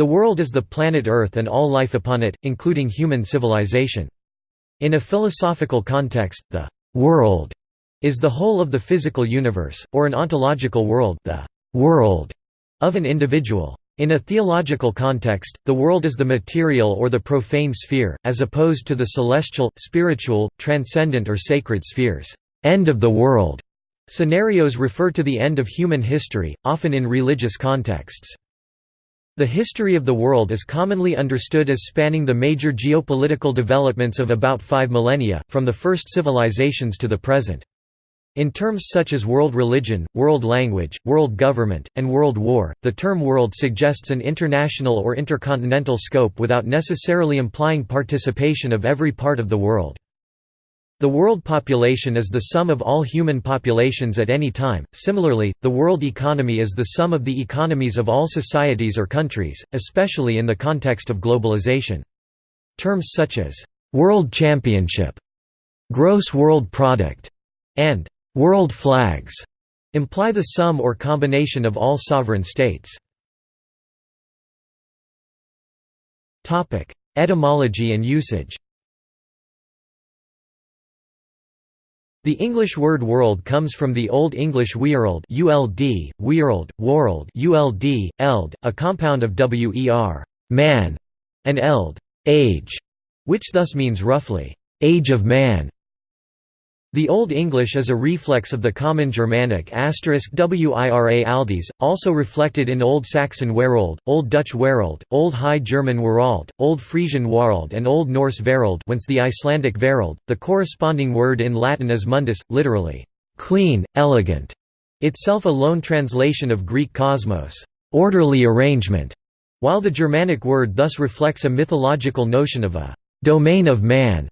The world is the planet Earth and all life upon it, including human civilization. In a philosophical context, the «world» is the whole of the physical universe, or an ontological world the «world» of an individual. In a theological context, the world is the material or the profane sphere, as opposed to the celestial, spiritual, transcendent or sacred spheres. End of the world scenarios refer to the end of human history, often in religious contexts. The history of the world is commonly understood as spanning the major geopolitical developments of about five millennia, from the first civilizations to the present. In terms such as world religion, world language, world government, and world war, the term world suggests an international or intercontinental scope without necessarily implying participation of every part of the world. The world population is the sum of all human populations at any time. Similarly, the world economy is the sum of the economies of all societies or countries, especially in the context of globalization. Terms such as world championship, gross world product, and World flags imply the sum or combination of all sovereign states. Etymology and usage The English word world comes from the Old English weorld uld, weorld, world uld, eld, a compound of wer man, and eld age, which thus means roughly, age of man. The Old English is a reflex of the Common Germanic wira aldis, also reflected in Old Saxon werold, Old Dutch werold, Old High German werald, Old Frisian warald and Old Norse verald whence the Icelandic verald. The corresponding word in Latin is mundus, literally, clean, elegant, itself a loan translation of Greek cosmos, orderly arrangement, while the Germanic word thus reflects a mythological notion of a domain of man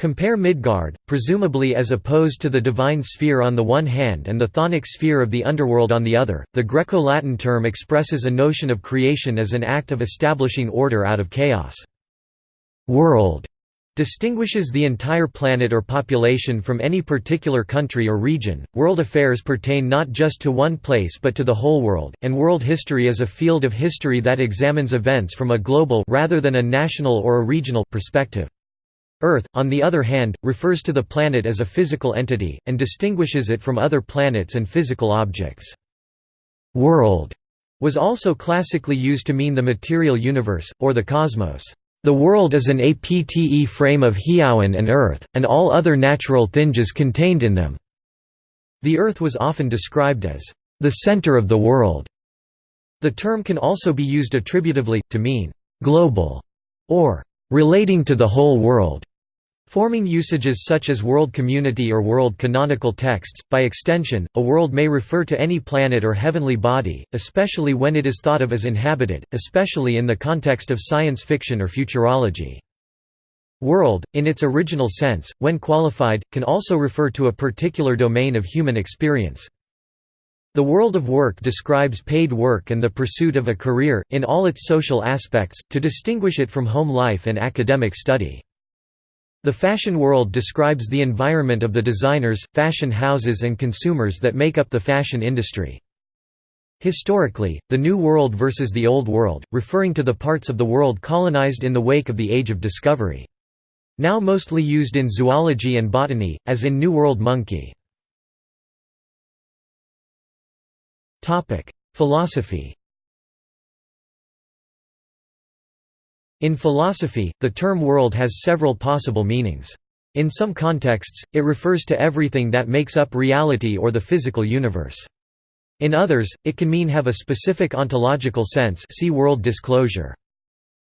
Compare Midgard, presumably as opposed to the divine sphere on the one hand and the chthonic sphere of the underworld on the other. The Greco-Latin term expresses a notion of creation as an act of establishing order out of chaos. World distinguishes the entire planet or population from any particular country or region. World affairs pertain not just to one place but to the whole world, and world history is a field of history that examines events from a global rather than a national or a regional perspective. Earth, on the other hand, refers to the planet as a physical entity, and distinguishes it from other planets and physical objects. World was also classically used to mean the material universe, or the cosmos. The world is an apte frame of Hiawan and Earth, and all other natural things contained in them. The Earth was often described as the center of the world. The term can also be used attributively, to mean global, or relating to the whole world. Forming usages such as world community or world canonical texts, by extension, a world may refer to any planet or heavenly body, especially when it is thought of as inhabited, especially in the context of science fiction or futurology. World, in its original sense, when qualified, can also refer to a particular domain of human experience. The world of work describes paid work and the pursuit of a career, in all its social aspects, to distinguish it from home life and academic study. The fashion world describes the environment of the designers, fashion houses and consumers that make up the fashion industry. Historically, the New World versus the Old World, referring to the parts of the world colonized in the wake of the Age of Discovery. Now mostly used in zoology and botany, as in New World monkey. Philosophy In philosophy, the term world has several possible meanings. In some contexts, it refers to everything that makes up reality or the physical universe. In others, it can mean have a specific ontological sense see world disclosure.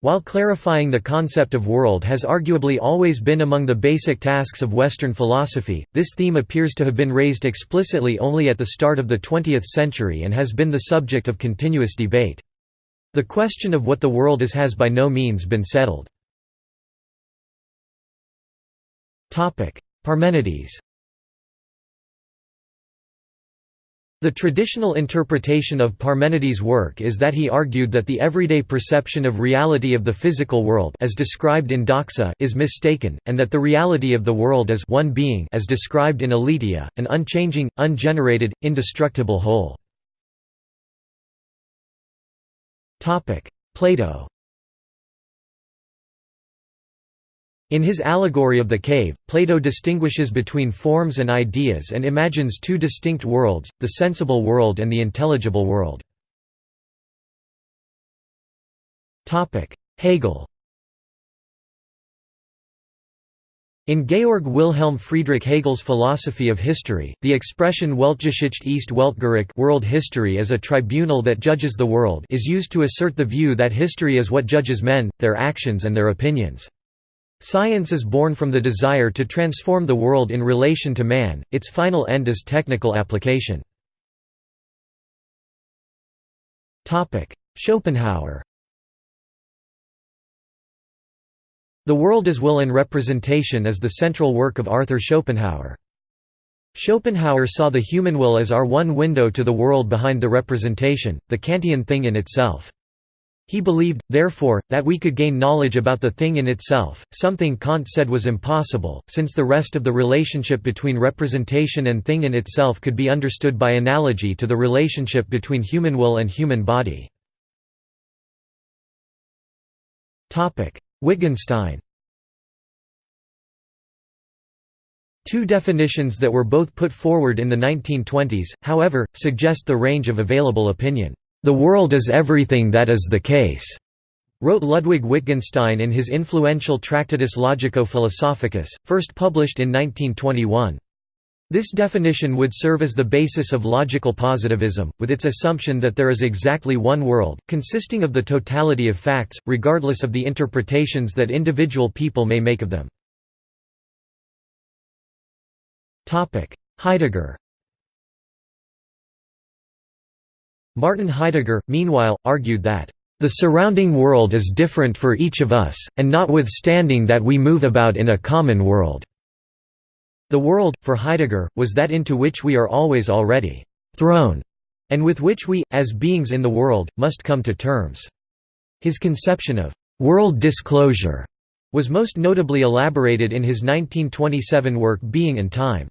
While clarifying the concept of world has arguably always been among the basic tasks of Western philosophy, this theme appears to have been raised explicitly only at the start of the 20th century and has been the subject of continuous debate. The question of what the world is has by no means been settled. Parmenides The traditional interpretation of Parmenides' work is that he argued that the everyday perception of reality of the physical world as described in Doxa is mistaken, and that the reality of the world is one being as described in Aletheia, an unchanging, ungenerated, indestructible whole. Plato. In his allegory of the cave, Plato distinguishes between forms and ideas and imagines two distinct worlds, the sensible world and the intelligible world. Hegel In Georg Wilhelm Friedrich Hegel's philosophy of history, the expression Weltgeschichte ist Weltgericht world history as a tribunal that judges the world is used to assert the view that history is what judges men, their actions and their opinions. Science is born from the desire to transform the world in relation to man, its final end is technical application. Schopenhauer The World as Will and Representation is the central work of Arthur Schopenhauer. Schopenhauer saw the human will as our one window to the world behind the representation, the Kantian thing in itself. He believed, therefore, that we could gain knowledge about the thing in itself, something Kant said was impossible, since the rest of the relationship between representation and thing in itself could be understood by analogy to the relationship between human will and human body. Wittgenstein Two definitions that were both put forward in the 1920s, however, suggest the range of available opinion. The world is everything that is the case, wrote Ludwig Wittgenstein in his influential Tractatus Logico-Philosophicus, first published in 1921. This definition would serve as the basis of logical positivism, with its assumption that there is exactly one world, consisting of the totality of facts, regardless of the interpretations that individual people may make of them. Heidegger Martin Heidegger, meanwhile, argued that, "...the surrounding world is different for each of us, and notwithstanding that we move about in a common world." The world, for Heidegger, was that into which we are always already thrown, and with which we, as beings in the world, must come to terms. His conception of world disclosure was most notably elaborated in his 1927 work Being and Time.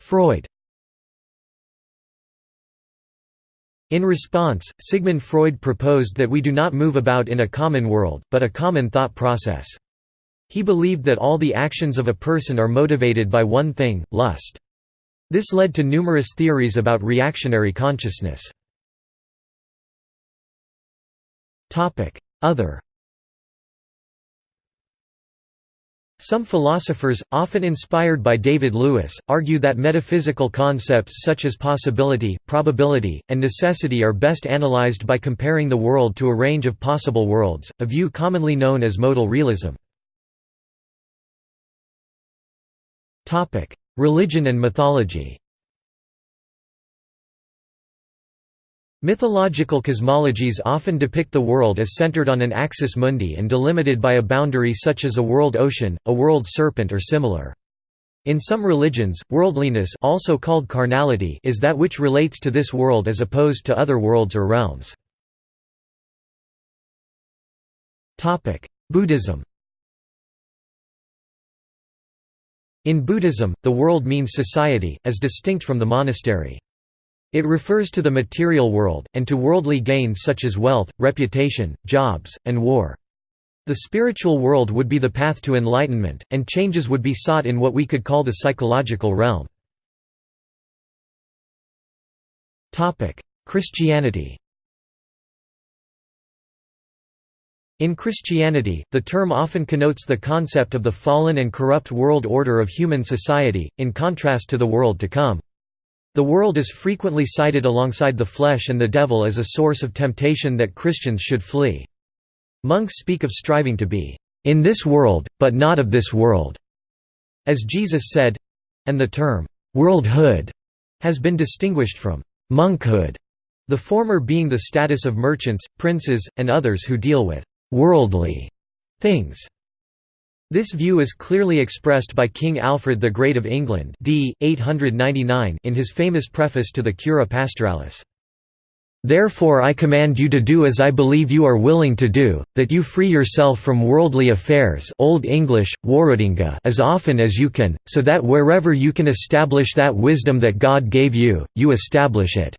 Freud In response, Sigmund Freud proposed that we do not move about in a common world, but a common thought process. He believed that all the actions of a person are motivated by one thing, lust. This led to numerous theories about reactionary consciousness. Other Some philosophers, often inspired by David Lewis, argue that metaphysical concepts such as possibility, probability, and necessity are best analyzed by comparing the world to a range of possible worlds, a view commonly known as modal realism. Religion and mythology Mythological cosmologies often depict the world as centered on an axis mundi and delimited by a boundary such as a world ocean, a world serpent or similar. In some religions, worldliness also called carnality is that which relates to this world as opposed to other worlds or realms. Buddhism In Buddhism, the world means society, as distinct from the monastery. It refers to the material world, and to worldly gains such as wealth, reputation, jobs, and war. The spiritual world would be the path to enlightenment, and changes would be sought in what we could call the psychological realm. Christianity In Christianity, the term often connotes the concept of the fallen and corrupt world order of human society, in contrast to the world to come. The world is frequently cited alongside the flesh and the devil as a source of temptation that Christians should flee. Monks speak of striving to be, "...in this world, but not of this world", as Jesus said—and the term, "...worldhood", has been distinguished from "...monkhood", the former being the status of merchants, princes, and others who deal with "...worldly", things. This view is clearly expressed by King Alfred the Great of England d. 899 in his famous preface to the Cura Pastoralis. Therefore I command you to do as I believe you are willing to do, that you free yourself from worldly affairs Old English, as often as you can, so that wherever you can establish that wisdom that God gave you, you establish it.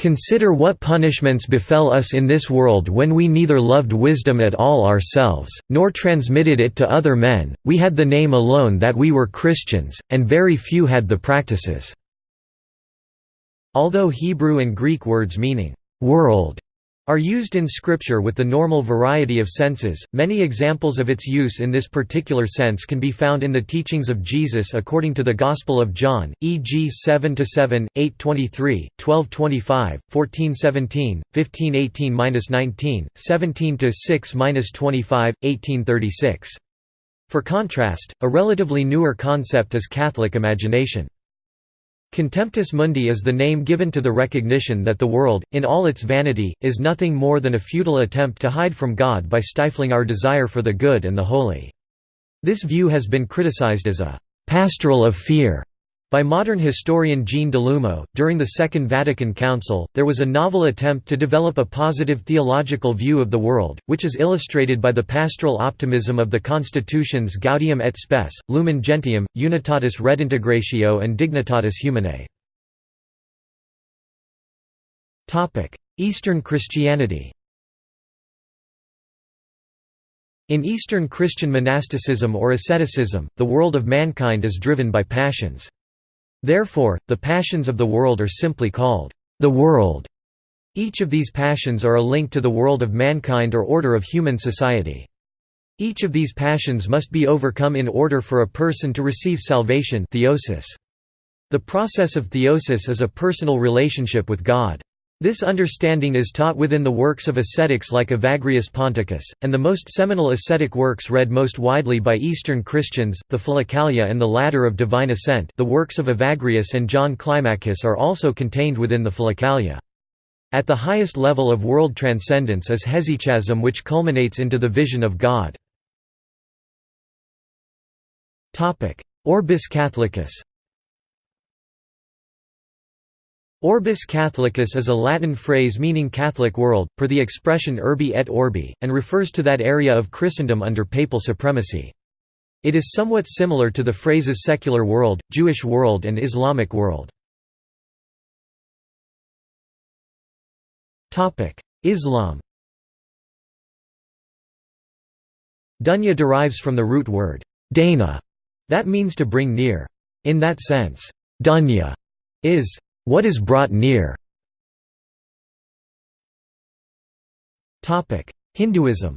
Consider what punishments befell us in this world when we neither loved wisdom at all ourselves, nor transmitted it to other men, we had the name alone that we were Christians, and very few had the practices." Although Hebrew and Greek words meaning, "'world' are used in Scripture with the normal variety of senses. Many examples of its use in this particular sense can be found in the teachings of Jesus according to the Gospel of John, e.g. 7 to 7, 8:23, 12:25, 14:17, 15:18-19, 17 to 6-25, 18:36. For contrast, a relatively newer concept is Catholic imagination. Contemptus mundi is the name given to the recognition that the world, in all its vanity, is nothing more than a futile attempt to hide from God by stifling our desire for the good and the holy. This view has been criticized as a «pastoral of fear» By modern historian Jean Delumeau, during the Second Vatican Council, there was a novel attempt to develop a positive theological view of the world, which is illustrated by the pastoral optimism of the constitutions Gaudium et Spes, Lumen Gentium, Unitatis Redintegratio and Dignitatis Humanae. Eastern Christianity In Eastern Christian monasticism or asceticism, the world of mankind is driven by passions. Therefore, the passions of the world are simply called the world. Each of these passions are a link to the world of mankind or order of human society. Each of these passions must be overcome in order for a person to receive salvation theosis. The process of theosis is a personal relationship with God. This understanding is taught within the works of ascetics like Evagrius Ponticus, and the most seminal ascetic works read most widely by Eastern Christians, the Philokalia and the Ladder of Divine Ascent the works of Evagrius and John Climacus are also contained within the Philokalia. At the highest level of world transcendence is hesychasm which culminates into the vision of God. Orbis Catholicus Orbis Catholicus is a Latin phrase meaning Catholic world, per the expression urbi et orbi, and refers to that area of Christendom under papal supremacy. It is somewhat similar to the phrases secular world, Jewish world and Islamic world. Islam Dunya derives from the root word, dana, that means to bring near. In that sense, dunya is what is brought near? Hinduism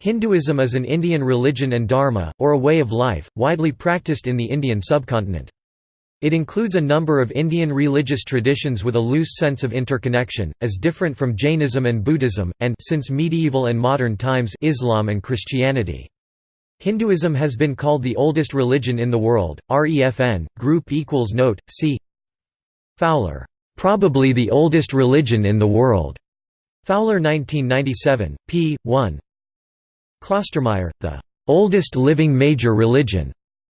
Hinduism is an Indian religion and dharma, or a way of life, widely practiced in the Indian subcontinent. It includes a number of Indian religious traditions with a loose sense of interconnection, as different from Jainism and Buddhism, and since medieval and modern times Islam and Christianity. Hinduism has been called the oldest religion in the world. REFN group equals note. See Fowler. Probably the oldest religion in the world. Fowler 1997, p. 1. Klostermaier, the oldest living major religion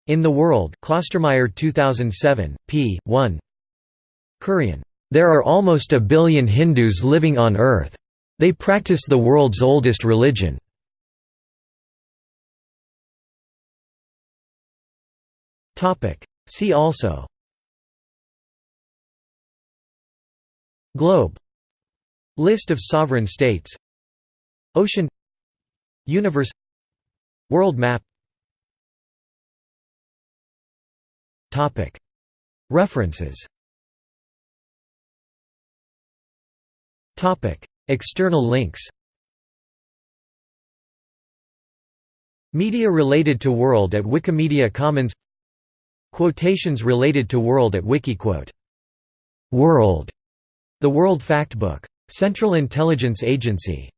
in the world. Klostermaier 2007, p. 1. Kurian. There are almost a billion Hindus living on earth. They practice the world's oldest religion. See also. Globe. List of sovereign states. Ocean. Universe. World map. Topic. References. Topic. External links. Media related to World at Wikimedia Commons Quotations related to World at Wikiquote. World. The World Factbook. Central Intelligence Agency.